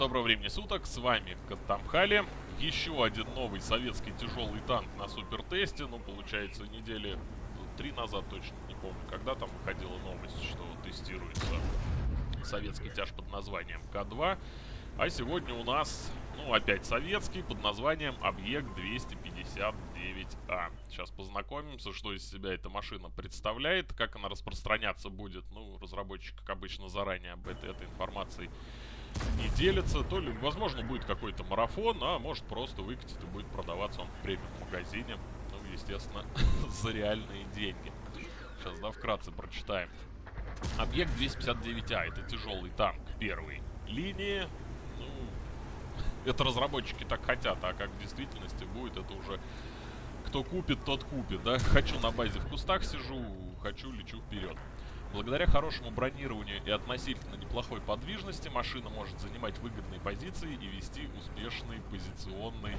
доброго времени суток, с вами Катамхали. Еще один новый советский тяжелый танк на супертесте. Ну, получается, недели три назад точно, не помню, когда там выходила новость, что тестируется советский тяж под названием К-2. А сегодня у нас, ну, опять советский, под названием Объект 259А. Сейчас познакомимся, что из себя эта машина представляет, как она распространяться будет. Ну, разработчик, как обычно, заранее об этой, этой информацией не делится. То ли, возможно, будет какой-то марафон, а может просто выкатит и будет продаваться он в премиум-магазине. Ну, естественно, за реальные деньги. Сейчас, да, вкратце прочитаем. Объект 259А, это тяжелый танк первой линии. Ну, это разработчики так хотят, а как в действительности будет, это уже кто купит, тот купит, да. Хочу на базе в кустах сижу, хочу лечу вперед. Благодаря хорошему бронированию и относительно неплохой подвижности машина может занимать выгодные позиции и вести успешный позиционный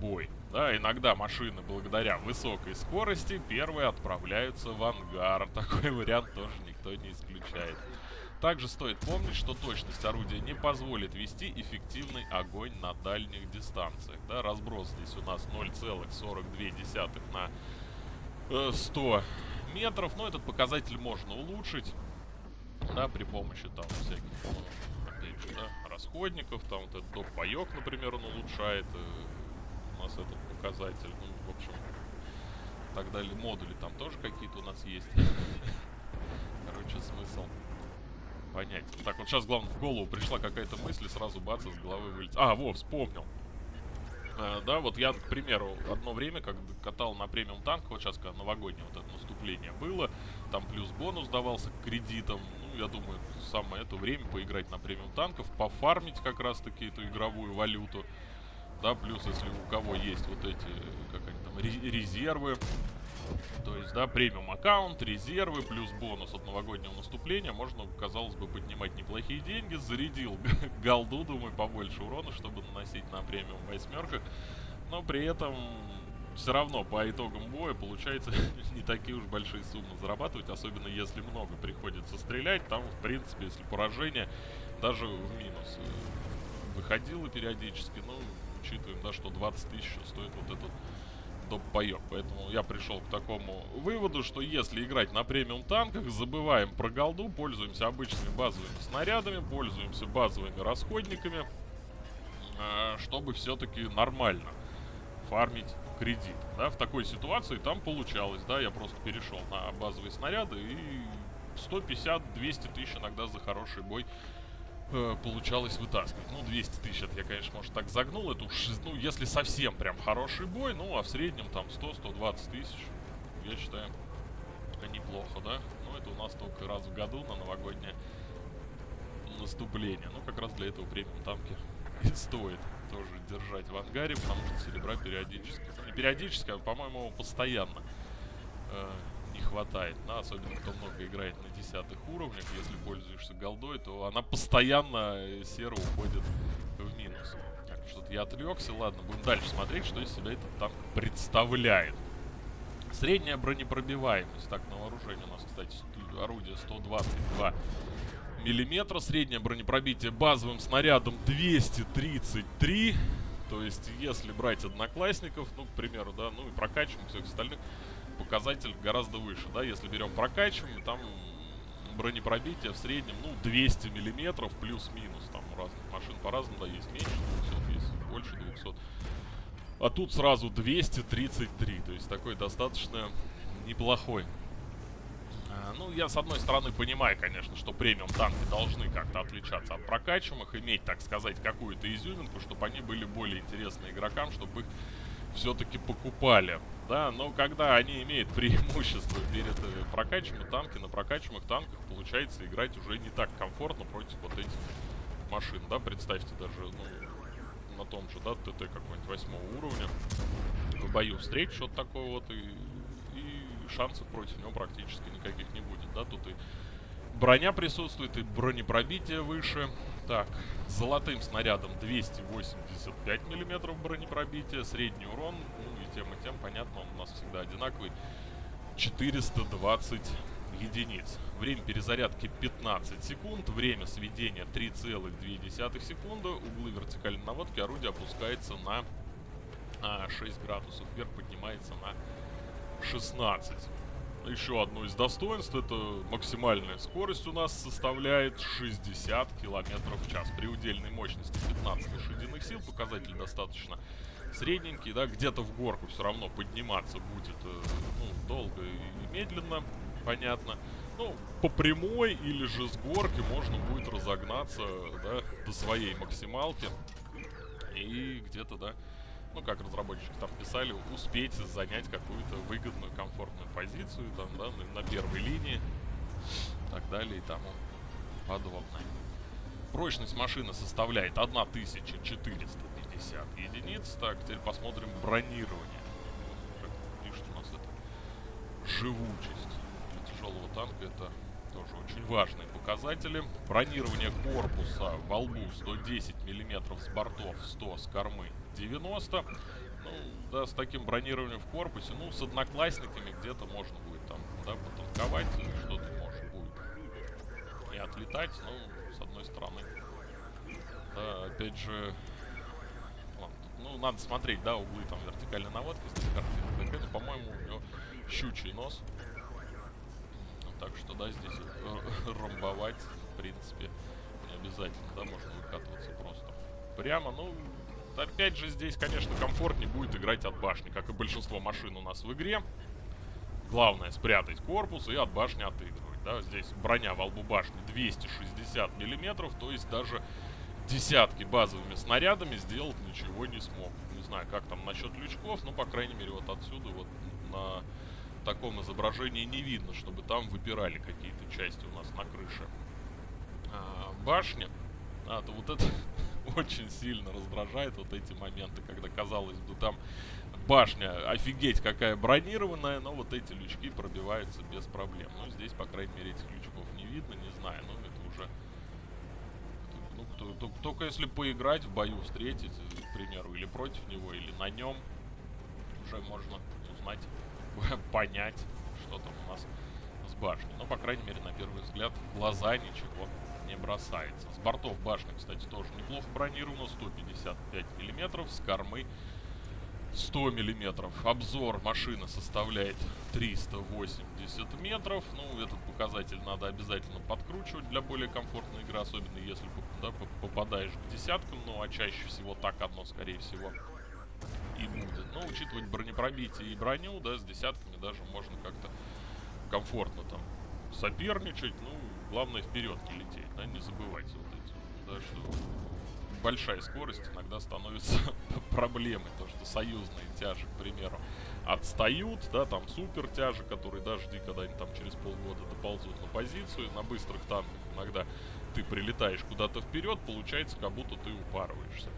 бой. Да, иногда машины благодаря высокой скорости первые отправляются в ангар. Такой вариант тоже никто не исключает. Также стоит помнить, что точность орудия не позволит вести эффективный огонь на дальних дистанциях. Да, разброс здесь у нас 0,42 на 100 метров. Но этот показатель можно улучшить. Да, при помощи там всяких, опять же, да, расходников. Там вот этот доп-паёк, например, он улучшает э, у нас этот показатель. Ну, в общем, так далее. Модули там тоже какие-то у нас есть. Короче, смысл понять. Так, вот сейчас, главное, в голову пришла какая-то мысль, сразу бац, из головы вылетит. А, во, вспомнил. Uh, да, вот я, к примеру, одно время, как катал на премиум танк, вот сейчас, когда новогоднее вот это наступление было, там плюс бонус давался к кредитам, ну, я думаю, самое это время поиграть на премиум танков, пофармить как раз-таки эту игровую валюту, да, плюс, если у кого есть вот эти, как они там, резервы, то есть, да, премиум аккаунт, резервы, плюс бонус от новогоднего наступления. Можно, казалось бы, поднимать неплохие деньги. Зарядил голду, думаю, побольше урона, чтобы наносить на премиум восьмерках. Но при этом все равно по итогам боя получается не такие уж большие суммы зарабатывать, особенно если много приходится стрелять. Там, в принципе, если поражение, даже в минус э, выходило периодически, ну, учитываем, да, что 20 тысяч стоит вот этот доп-боек. Поэтому я пришел к такому выводу, что если играть на премиум танках, забываем про голду, пользуемся обычными базовыми снарядами, пользуемся базовыми расходниками, э, чтобы все-таки нормально фармить кредит. Да, в такой ситуации там получалось, да, я просто перешел на базовые снаряды и 150-200 тысяч иногда за хороший бой э, получалось вытаскивать. Ну, 200 тысяч, это я, конечно, может, так загнул. Это уж, ну, если совсем прям хороший бой, ну, а в среднем там 100-120 тысяч, я считаю, неплохо, да? Ну, это у нас только раз в году на новогоднее наступление. Ну, как раз для этого премиум танки и стоит тоже держать в ангаре, потому что серебра периодически, ну, не периодически, а, по-моему, постоянно э, не хватает. Да, особенно кто много играет на десятых уровнях. Если пользуешься голдой, то она постоянно э, серо уходит в минус. Так, что-то я отвлекся. Ладно, будем дальше смотреть, что из себя этот танк представляет. Средняя бронепробиваемость. Так, на вооружении у нас, кстати, орудие 122 миллиметра. Среднее бронепробитие базовым снарядом 233. То есть, если брать одноклассников, ну, к примеру, да, ну и прокачиваем всех остальных, показатель гораздо выше, да, если берем прокачиваем, там бронепробитие в среднем, ну, 200 миллиметров плюс-минус, там у разных машин по-разному, да, есть меньше 200, есть больше 200. А тут сразу 233, то есть такой достаточно неплохой. А, ну, я с одной стороны понимаю, конечно, что премиум танки должны как-то отличаться от прокачиваемых, иметь, так сказать, какую-то изюминку, чтобы они были более интересны игрокам, чтобы их все-таки покупали. Да, но когда они имеют преимущество перед э, прокачиваемыми танки, на прокачиваемых танках получается играть уже не так комфортно против вот этих машин, да, представьте даже, ну, на том же, да, ТТ какой-нибудь восьмого уровня, в бою встреч что-то такое вот, и, и шансов против него практически никаких не будет, да, тут и броня присутствует, и бронепробитие выше, так, золотым снарядом 285 миллиметров бронепробития, средний урон, ну и тем и тем, понятно, он у нас всегда одинаковый. 420 единиц. Время перезарядки 15 секунд, время сведения 3,2 секунды. Углы вертикальной наводки орудие опускается на а, 6 градусов, вверх поднимается на 16. Еще одно из достоинств, это максимальная скорость у нас составляет 60 км в час. При удельной мощности 15 лошадиных сил показатель достаточно средненький, да, где-то в горку все равно подниматься будет э, ну, долго и медленно, понятно. Ну, по прямой или же с горки можно будет разогнаться, да, до своей максималки. И где-то, да, ну, как разработчики там писали, успеть занять какую-то выгодную, комфортную позицию, там, да, на, первой линии, так далее и тому подобное. Прочность машины составляет 1450 единиц. Так, теперь посмотрим бронирование. Пишет у нас это живучесть для тяжелого танка. Это тоже очень важные показатели. Бронирование корпуса во лбу 110 мм с бортов, 100 с кормы 90. Ну, да, с таким бронированием в корпусе, ну, с одноклассниками где-то можно будет там, да, потанковать, что-то может будет и отлетать, ну, с одной стороны. Да, опять же, ну, надо смотреть, да, углы там вертикальной наводки, здесь картинка. Это, по-моему, у него щучий нос. Так что, да, здесь э, ромбовать, в принципе, не обязательно, да, можно выкатываться просто прямо, ну, Опять же, здесь, конечно, комфортнее будет играть от башни, как и большинство машин у нас в игре. Главное спрятать корпус и от башни отыгрывать. Да? Здесь броня во лбу башни 260 миллиметров, то есть даже десятки базовыми снарядами сделать ничего не смог. Не знаю, как там насчет лючков, но, по крайней мере, вот отсюда вот на таком изображении не видно, чтобы там выпирали какие-то части у нас на крыше а, башни. А, то вот это очень сильно раздражает вот эти моменты, когда казалось бы там башня офигеть какая бронированная, но вот эти лючки пробиваются без проблем. Ну, здесь, по крайней мере, этих лючков не видно, не знаю, но это уже... Ну, кто, то, только если поиграть в бою, встретить, к примеру, или против него, или на нем, уже можно узнать, понять, что там у нас с башней. Но, по крайней мере, на первый взгляд, глаза ничего не бросается. С бортов башня, кстати, тоже неплохо бронирована. 155 миллиметров. С кормы 100 миллиметров. Обзор машины составляет 380 метров. Ну, этот показатель надо обязательно подкручивать для более комфортной игры, особенно если да, попадаешь к десяткам. Ну, а чаще всего так одно, скорее всего, и будет. Но учитывать бронепробитие и броню, да, с десятками даже можно как-то комфортно там соперничать. Ну, главное вперед не лететь, да, не забывайте вот эти, да, что большая скорость иногда становится проблемой, то что союзные тяжи, к примеру, отстают, да, там супер тяжи, которые даже жди, когда они там через полгода доползут на позицию, на быстрых танках иногда ты прилетаешь куда-то вперед, получается, как будто ты упарываешься.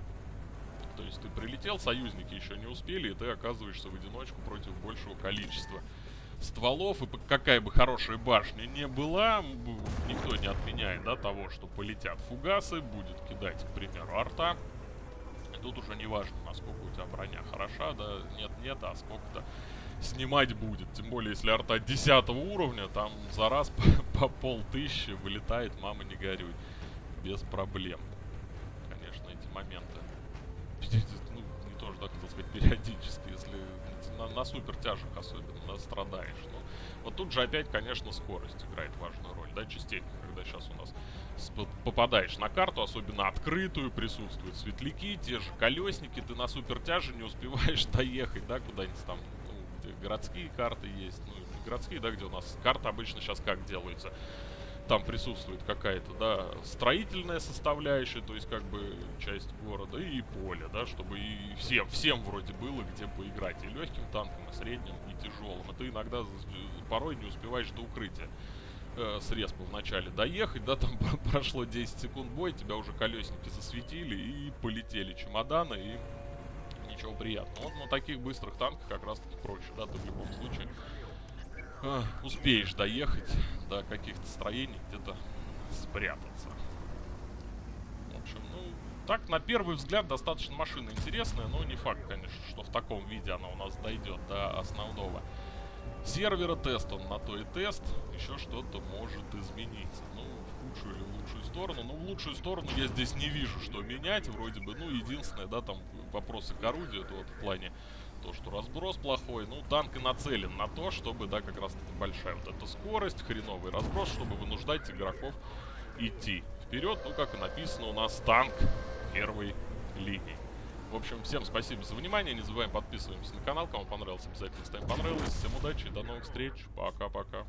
То есть ты прилетел, союзники еще не успели, и ты оказываешься в одиночку против большего количества стволов, и какая бы хорошая башня не была, никто не отменяет, да, того, что полетят фугасы, будет кидать, к примеру, арта. И тут уже не важно, насколько у тебя броня хороша, да, нет-нет, а сколько-то снимать будет. Тем более, если арта 10 уровня, там за раз по, по полтыщи вылетает, мама не горюй. Без проблем. Конечно, эти моменты. Ну, не тоже, да, хотел сказать, периодически, если на, на супер тяжах особенно страдаешь. Ну, вот тут же опять, конечно, скорость играет важную роль, да, частенько, когда сейчас у нас попадаешь на карту, особенно открытую, присутствуют светляки, те же колесники, ты на супер тяже не успеваешь доехать, да, куда-нибудь там, ну, где городские карты есть, ну, городские, да, где у нас карта обычно сейчас как делается, там присутствует какая-то, да, строительная составляющая, то есть как бы часть города, и поле, да, чтобы и всем, всем вроде было где поиграть, и легким танком, и средним, и тяжелым. И ты иногда порой не успеваешь до укрытия э, с респа вначале доехать, да, там прошло 10 секунд боя, тебя уже колесники засветили, и полетели чемоданы, и ничего приятного. Вот на таких быстрых танках как раз таки проще, да, ты в любом случае э, успеешь доехать до каких-то строений, где-то спрятаться. В общем, ну, так, на первый взгляд, достаточно машина интересная, но не факт, конечно, что в таком виде она у нас дойдет до основного сервера тест, он на то и тест, еще что-то может измениться. Ну, в худшую или в лучшую сторону. Ну, в лучшую сторону я здесь не вижу, что менять, вроде бы. Ну, единственное, да, там вопросы к орудию, это вот в плане то, что разброс плохой. Ну, танк и нацелен на то, чтобы, да, как раз таки большая вот эта скорость, хреновый разброс, чтобы вынуждать игроков идти вперед. Ну, как и написано, у нас танк первой линии. В общем, всем спасибо за внимание. Не забываем подписываемся на канал. Кому понравилось, обязательно ставим понравилось. Всем удачи, до новых встреч. Пока-пока.